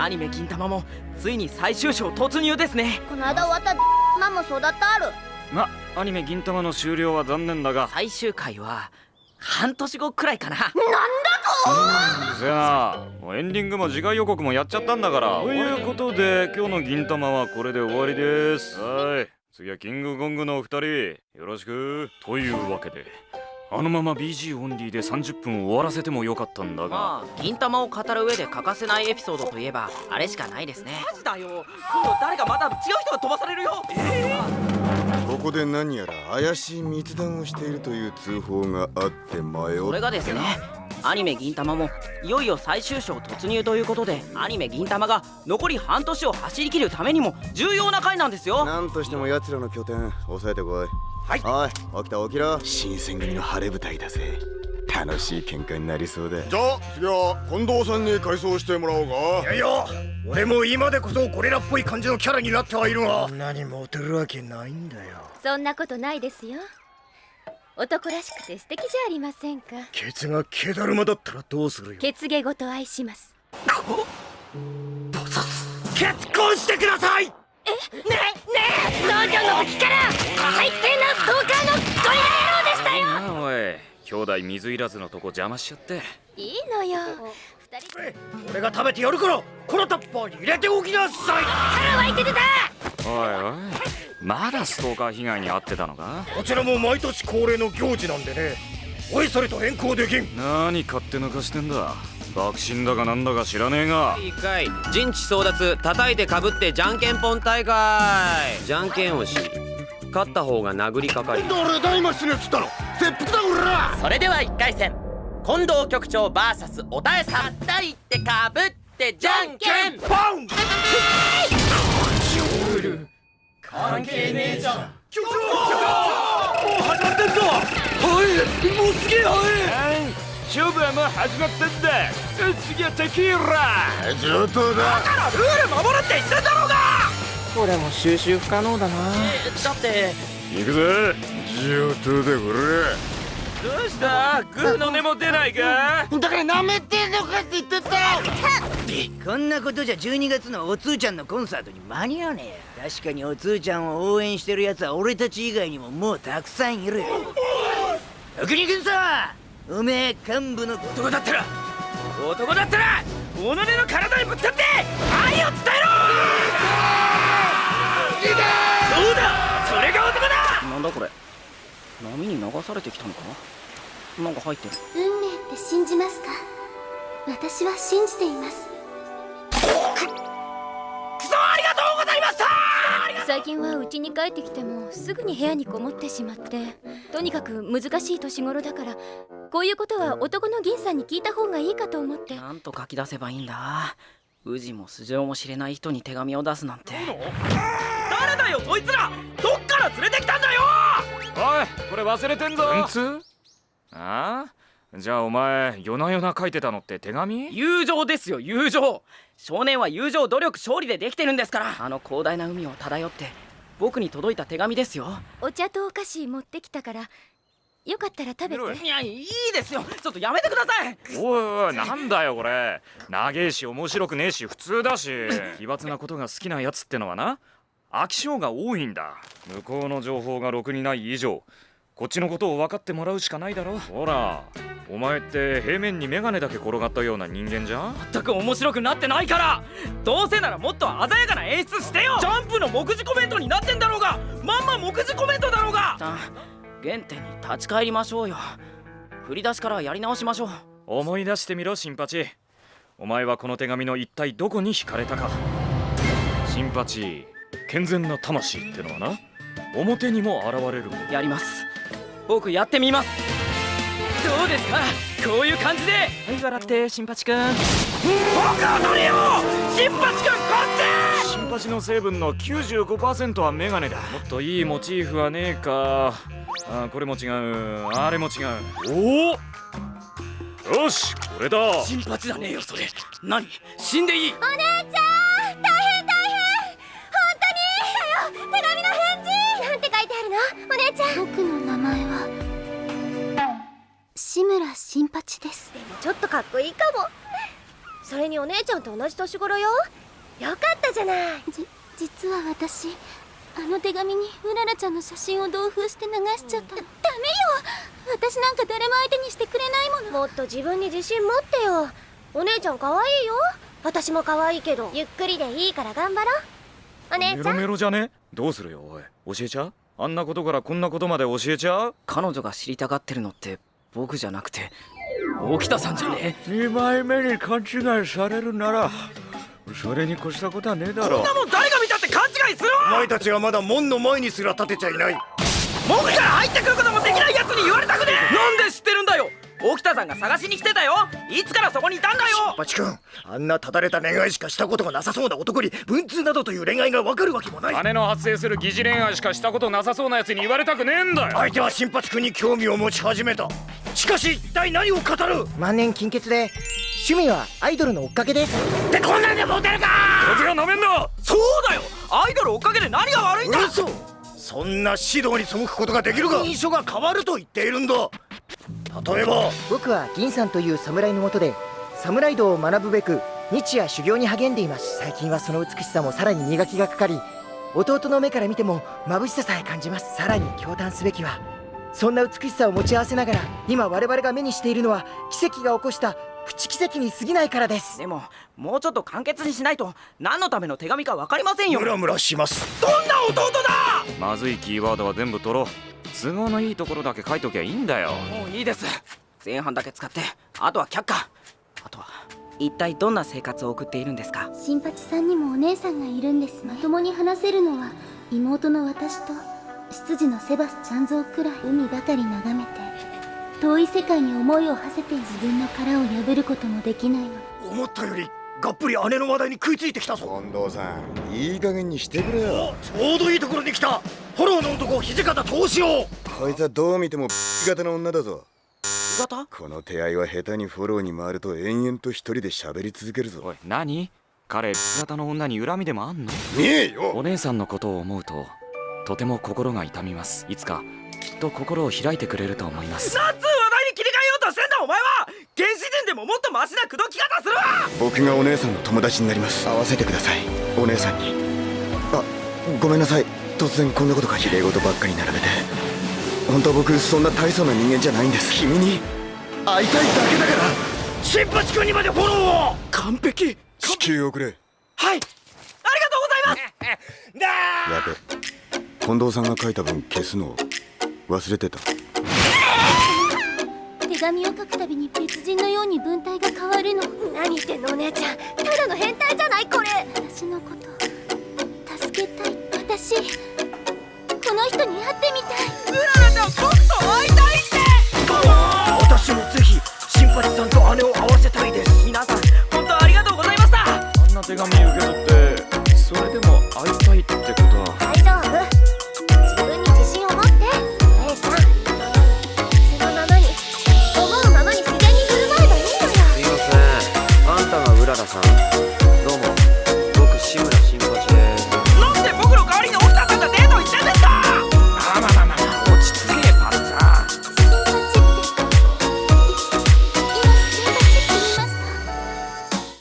アニメ銀玉もついに最終章突入ですね。この間終わったマもそうだったある。まアニメ銀玉の終了は残念だが。最終回は半年後くらいかな。なんだと。せやなエンディングも次回予告もやっちゃったんだから。ということで今日の銀玉はこれで終わりです。はい。次はキングコングのお二人。よろしく。というわけであのまま BG オンリーで30分終わらせてもよかったんだが。まあ銀玉を語る上で欠かせないエピソードといえばあれしかないですね。マジだよ。今度誰かまた違う人が飛ばされるよ。えここで何やら怪しい密談をしているという通報があって迷それがですねアニメ銀玉もいよいよ最終章突入ということでアニメ銀玉が残り半年を走り切るためにも重要な回なんですよ。なんとしても奴らの拠点押さえてこいはい。おい起きた起きろ。新選組の晴れ舞台だぜ。楽しい喧嘩になりそうだじゃあ次は近藤さんに改装してもらおうか。いやいや俺も今でこそゴリラっぽい感じのキャラになってはいるが。何モテるわけないんだよ。そんなことないですよ。男らしくて素敵じゃありませんか。ケツが毛だるまだったらどうするよ。血芸ごと愛します。結婚してください！ねえ？ねえ？農業の時から最低なストーカーのゴリラ野郎でしたよなあおい兄弟水いらずのとこ邪魔しちゃって。いいのよ。二人俺が食べてやるからこのタッパーに入れておきなさい。腹湧いて出た。おいおいまだストーカー被害に遭ってたのか？こちらも毎年恒例の行事なんでね。おいそれと変更できん。何勝手抜かしてんだ？爆心だかなんだか知らねえが。いいかい。陣地争奪叩いてかぶってじゃんけんぽん大会。じゃんけんをし。勝った方が殴りかかり。誰だ今死ねっつったの切腹だこらそれでは1回戦。近藤局長 VS おたえさん。叩いてかぶってじゃんけん。ぽん関係ねえじゃん。勝負はもう始まったんだ。次はテキーラ。上等だ。ルール守るって言ってんだろうが！これも収集不可能だな。だって。行くぜ。上等だこどうした？グーの根も出ないか？だから舐めてんのかって言ってた。こんなことじゃ12月のおつーちゃんのコンサートに間に合わねえ。よ確かにおつーちゃんを応援してるやつは俺たち以外にももうたくさんいる。徳に君さおめえ幹部の男だったら！男だったら!己の体にぶつかって波に流されてきたのかな？んか入ってる。運命って信じますか？私は信じています。クソありがとうございました！最近は家に帰ってきてもすぐに部屋にこもってしまってとにかく難しい年頃だからこういうことは男の銀さんに聞いた方がいいかと思って。なんと書き出せばいいんだ。宇治も素性も知れない人に手紙を出すなんて。誰だよそいつら！どっから連れてきたんだよおいこれ忘れてんぞ。つ？ああ？じゃあお前夜な夜な書いてたのって手紙？友情ですよ友情。少年は友情努力勝利でできてるんですから。あの広大な海を漂って僕に届いた手紙ですよ。お茶とお菓子持ってきたからよかったら食べて。いやいいですよ。ちょっとやめてください。おいおいなんだよこれ。長えし面白くねえし普通だし。奇抜なことが好きなやつってのはな飽き性が多いんだ。向こうの情報がろくにない以上。こっちのことを分かってもらうしかないだろ。ほらお前って平面に眼鏡だけ転がったような人間じゃん。全く面白くなってないから。どうせならもっと鮮やかな演出してよ。ジャンプの目次コメントになってんだろうが。まんま目次コメントだろうが。原点に立ち返りましょうよ。振り出しからやり直しましょう。思い出してみろ新八。お前はこの手紙の一体どこに惹かれたか。新八健全な魂ってのはな表にも現れるやります。僕やってみます。どうですか？こういう感じで。はい笑って新八くん僕は取りよ新八くんこっち！新八の成分の95%はメガネだ。もっといいモチーフはねえか。あこれも違う。あれも違う。おおよしこれだ。新八じゃねえよそれ。何？死んでいい。お姉ちゃん姉ちゃん。僕の名前は。志村新八です。でもちょっとかっこいいかも。それにお姉ちゃんと同じ年頃よ。よかったじゃない。じ実は私あの手紙にうららちゃんの写真を同封して流しちゃった、ダメよ。私なんか誰も相手にしてくれないもの。もっと自分に自信持ってよ。お姉ちゃん可愛いよ。私も可愛いけど。ゆっくりでいいから頑張ろう。お姉メロちゃん。メロじゃね？どうするよおい。教えちゃう？あんなことからこんなことまで教えちゃう？彼女が知りたがってるのって僕じゃなくて沖田さんじゃね？2枚目に勘違いされるならそれに越したことはねえだろこんなもん誰が見たって勘違いするわ！お前たちはまだ門の前にすら立てちゃいない。門から入ってくることもできないやつに言われたくねえ！なんで知ってるんだよ沖田さんが探しに来てたよ。いつからそこにいたんだよ。バチ君あんなただれた恋愛しかしたことがなさそうな男に文通などという恋愛がわかるわけもない。姉の発生する疑似恋愛しかしたことなさそうなやつに言われたくねえんだよ。相手は新八君に興味を持ち始めた。しかし一体何を語る？万年金欠で趣味はアイドルの追っかけです。ってこんなんでモテるか！こいつがなめんだそうだよ。アイドル追っかけで何が悪いんだ嘘そんな指導に背くことができるか印象が変わると言っているんだ？例えば。僕は銀さんという侍のもとで侍道を学ぶべく日夜修行に励んでいます。最近はその美しさもさらに磨きがかかり弟の目から見ても眩しささえ感じます。さらに驚嘆すべきはそんな美しさを持ち合わせながら今我々が目にしているのは奇跡が起こしたプチ奇跡に過ぎないからです。でももうちょっと簡潔にしないと何のための手紙か分かりませんよ。ムラムラします。どんな弟だ！まずいキーワードは全部取ろう都合のいいところだけ書いときゃいいんだよ。もういいです。前半だけ使って。あとは却下。あとは一体どんな生活を送っているんですか？新八さんにもお姉さんがいるんですまともに話せるのは妹の私と執事のセバスチャンゾーくらい海ばかり眺めて遠い世界に思いを馳せて自分の殻を破ることもできないの。思ったよりがっぷり姉の話題に食いついてきたぞ。近藤さんいい加減にしてくれよ。ちょうどいいところに来たフォローの男土方投資をこいつはどう見ても型の女だぞ。型？この手合いは下手にフォローに回ると延々と一人で喋り続けるぞ。おい何？彼型の女に恨みでもあんの？ねえよ。お姉さんのことを思うととても心が痛みます。いつかきっと心を開いてくれると思います。なんつう話題に切り替えようとしてんだお前は。原始人でももっとマシな口説き方するわ。僕がお姉さんの友達になります。会わせてください。お姉さんに。あごめんなさい突然こんなことが綺麗事ばっかり並べて。本当僕そんな大層な人間じゃないんです。君に。会いたいだけだから。新八君にまでフォローを。完璧。地球をくれ。はい。ありがとうございます。だ やべ。近藤さんが書いた文消すの忘れてた。手紙を書くたびに別人のように文体が変わるの。何言ってんのお姉ちゃん。ただの変態じゃないこれ。私のこと助けたい私この人に会ってみたい。うららちゃん僕と会いたいって私もぜひ新八さんと姉を会わせたいです。皆さん本当ありがとうございました。あんな手紙受け取ってそれでも会いたいってことは。大丈夫。自分に自信を持って。A さんそのままに思うままに自然に振る舞えばいいのよ。すいません。あんたがうららさん。